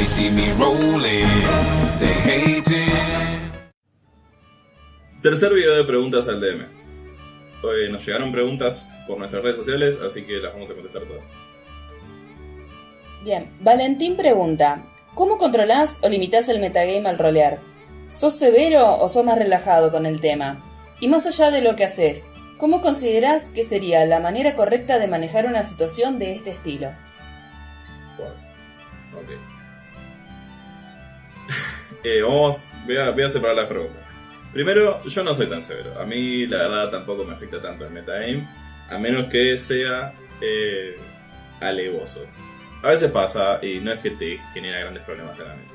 They see me rolling, they hating. Tercer video de preguntas al DM. Hoy nos llegaron preguntas por nuestras redes sociales, así que las vamos a contestar todas. Bien, Valentín pregunta, ¿cómo controlás o limitás el metagame al rolear? ¿Sos severo o sos más relajado con el tema? Y más allá de lo que haces, ¿cómo considerás que sería la manera correcta de manejar una situación de este estilo? Bueno, ok. Eh, vamos, voy a, separar las preguntas. Primero, yo no soy tan severo. A mí, la verdad, tampoco me afecta tanto el metagame, a menos que sea eh, alevoso. A veces pasa y no es que te genera grandes problemas en la mesa.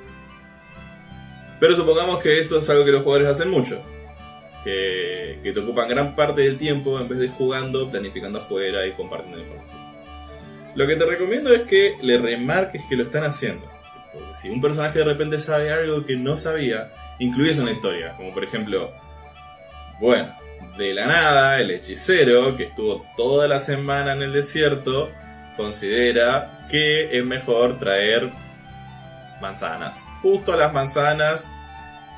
Pero supongamos que esto es algo que los jugadores hacen mucho. Que, que te ocupan gran parte del tiempo en vez de jugando, planificando afuera y compartiendo información. Lo que te recomiendo es que le remarques que lo están haciendo. Si un personaje de repente sabe algo que no sabía, incluyes una historia. Como por ejemplo, bueno, de la nada, el hechicero que estuvo toda la semana en el desierto considera que es mejor traer manzanas. Justo las manzanas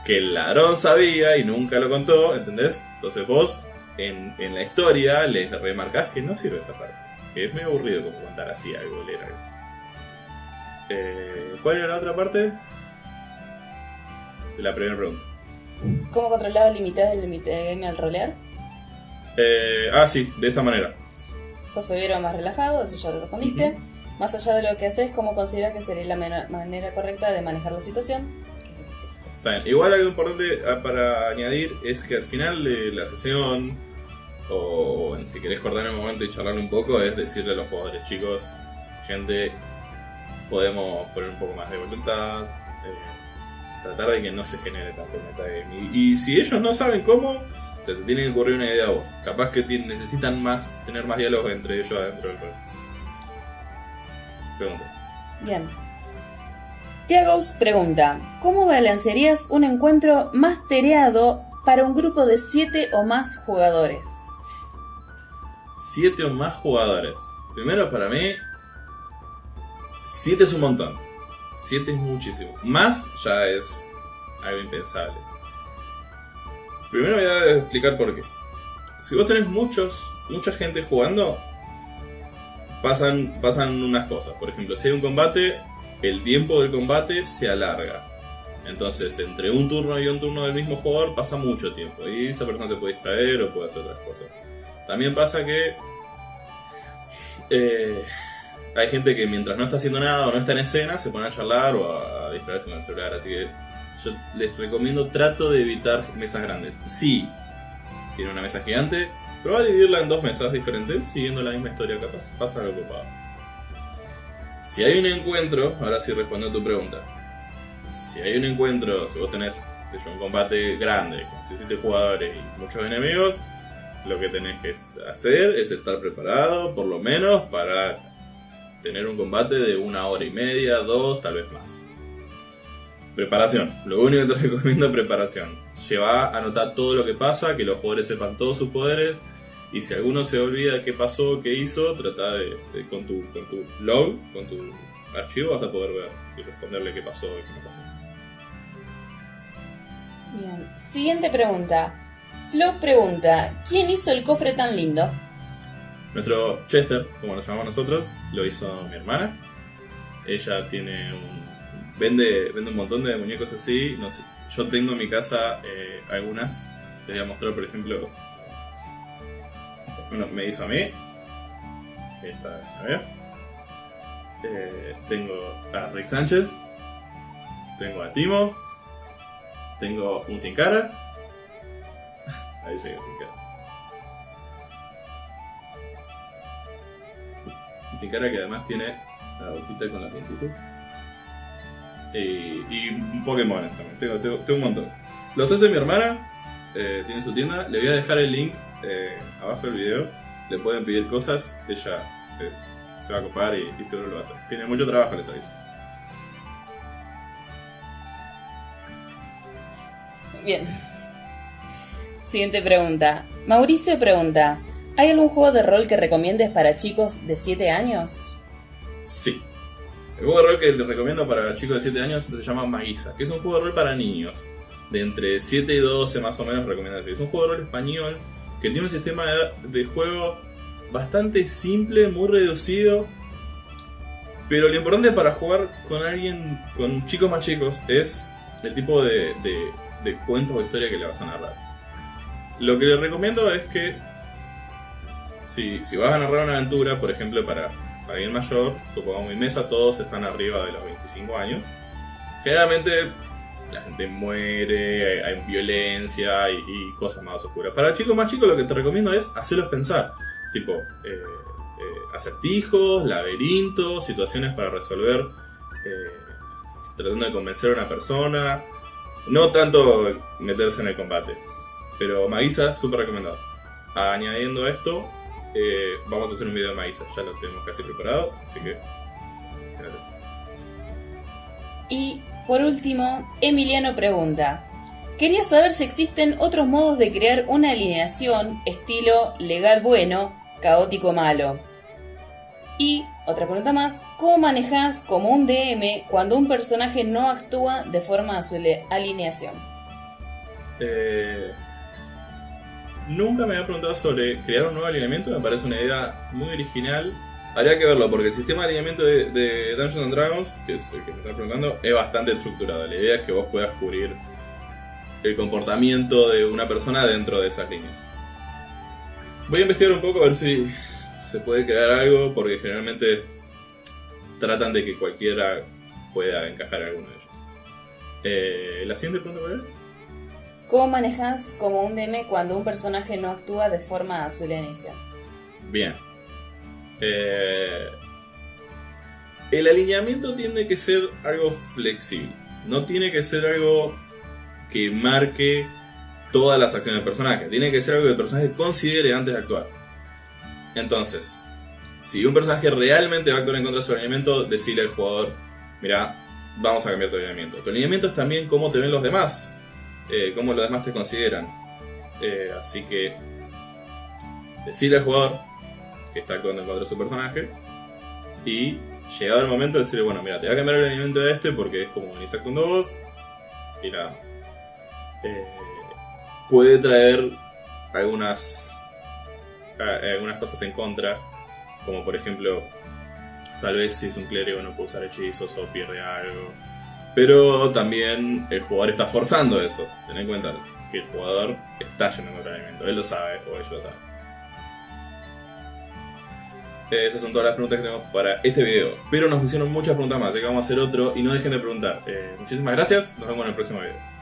que el ladrón sabía y nunca lo contó, ¿entendés? Entonces vos en, en la historia les remarcás que no sirve esa parte. Que es medio aburrido como contar así algo, leer algo. Eh, ¿Cuál era la otra parte? De la primera pregunta. ¿Cómo controlás o limitás el metagame al rolear? Eh, ah, sí, de esta manera. ¿Sos severo más relajado? Eso ya lo respondiste. Más allá de lo que haces, ¿cómo consideras que sería la manera correcta de manejar la situación? Está bien. Igual algo importante ah, para añadir es que al final de la sesión, o si querés cortar el momento y charlar un poco, es decirle a los jugadores, chicos, gente, podemos poner un poco más de voluntad, eh, tratar de que no se genere tanto metagame. Y, y si ellos no saben cómo, te, te tiene que ocurrir una idea a vos. Capaz que necesitan más, tener más diálogos entre ellos adentro del juego. Pregunta. Bien. Tiagos pregunta, ¿cómo balancearías un encuentro mastereado para un grupo de 7 o más jugadores? Siete o más jugadores. Primero, para mí, 7 es un montón. 7 es muchísimo. Más ya es algo impensable. Primero voy a explicar por qué. Si vos tenés muchos, mucha gente jugando, pasan, pasan unas cosas. Por ejemplo, si hay un combate, el tiempo del combate se alarga. Entonces, entre un turno y un turno del mismo jugador pasa mucho tiempo. Y esa persona se puede distraer o puede hacer otras cosas. También pasa que eh, hay gente que mientras no está haciendo nada o no está en escena se pone a charlar o a, a distraerse con el celular. Así que yo les recomiendo trato de evitar mesas grandes. Si tiene una mesa gigante, prueba a dividirla en dos mesas diferentes siguiendo la misma historia. Capaz pasa algo copado. Si hay un encuentro, ahora sí respondo a tu pregunta. Si hay un encuentro, si vos tenés un combate grande con 17 jugadores y muchos enemigos, lo que tenés que hacer es estar preparado, por lo menos, para tener un combate de una hora y media, dos, tal vez más. Preparación. Lo único que te recomiendo es preparación. Lleva a anotar todo lo que pasa, que los jugadores sepan todos sus poderes. Y si alguno se olvida qué pasó, qué hizo, trata de, de- con, tu, con tu log, con tu archivo, vas a poder ver y responderle qué pasó y qué no pasó. Bien. Siguiente pregunta. Flo pregunta, ¿quién hizo el cofre tan lindo? Nuestro Chester, como lo llamamos nosotros, lo hizo mi hermana. Ella tiene un. Vende, vende un montón de muñecos así. Yo tengo en mi casa eh, algunas. Les voy a mostrar, por ejemplo. Bueno, me hizo a mí. Esta, a ver. Eh, tengo a Rick Sánchez. Tengo a Timo. Tengo un sin cara. Ahí llega sin cara. Sin cara que además tiene la boquita con las dientitos. Y, y un Pokémon también. Tengo, un montón. Los hace mi hermana. eh, tiene su tienda. Le voy a dejar el link eh, abajo del video. Le pueden pedir cosas. Ella se va a copar y, y seguro lo va a hacer. Tiene mucho trabajo, les aviso. Bien. Siguiente pregunta. Mauricio pregunta, ¿hay algún juego de rol que recomiendes para chicos de 7 años? Sí. El juego de rol que les recomiendo para chicos de 7 años se llama Maguisa, que es un juego de rol para niños. De entre 7 y 12 más o menos recomiendo así. Es un juego de rol español que tiene un sistema de, juego bastante simple, muy reducido. Pero lo importante para jugar con alguien, con chicos más chicos, es el tipo de, de, de cuentos o historia que le vas a narrar. Lo que les recomiendo es que si, si vas a narrar una aventura, por ejemplo, para, alguien mayor, supongamos mi mesa, todos están arriba de los 25 años. Generalmente la gente muere, hay, violencia y, cosas más oscuras. Para chicos más chicos lo que te recomiendo es hacerlos pensar. Tipo, eh, eh, acertijos, laberintos, situaciones para resolver, eh, tratando de convencer a una persona. No tanto meterse en el combate. Pero Maguisa, súper recomendado. Añadiendo esto, eh, vamos a hacer un video de Maguisa. Ya lo tenemos casi preparado, así que... Y por último, Emiliano pregunta. Quería saber si existen otros modos de crear una alineación estilo legal bueno, caótico malo. Y otra pregunta más, ¿cómo manejas como un DM cuando un personaje no actúa de forma a su alineación? Eh, nunca me había preguntado sobre crear un nuevo alineamiento, me parece una idea muy original. Habría que verlo, porque el sistema de alineamiento de, Dungeons and Dragons, que es el que me está preguntando, es bastante estructurado. La idea es que vos puedas cubrir el comportamiento de una persona dentro de esas líneas. Voy a investigar un poco a ver si se puede crear algo, porque generalmente tratan de que cualquiera pueda encajar en alguno de ellos. Eh, ¿La siguiente pregunta cuál? ¿Cómo manejas como un DM cuando un personaje no actúa de forma a su alineación? Bien. Eh, el alineamiento tiene que ser algo flexible. No tiene que ser algo que marque todas las acciones del personaje. Tiene que ser algo que el personaje considere antes de actuar. Entonces, si un personaje realmente va a actuar en contra de su alineamiento, decirle al jugador, mira, vamos a cambiar tu alineamiento. Tu alineamiento es también cómo te ven los demás, eh, cómo los demás te consideran. Eh, así que, decirle al jugador que está actuando en contra de su personaje y llegado el momento decirle, bueno, mira, te voy a cambiar el alineamiento de este porque es como venís actuando vos y nada más. Eh, puede traer algunas a- algunas cosas en contra, como por ejemplo, tal vez si es un clérigo no puede usar hechizos o pierde algo. Pero también el jugador está forzando eso. Ten en cuenta que el jugador está yendo en alineamiento. Él lo sabe o ellos lo saben. Eh, Esas son todas las preguntas que tenemos para este video. Pero nos hicieron muchas preguntas más, así que vamos a hacer otro y no dejen de preguntar. Eh, muchísimas gracias, nos vemos en el próximo video.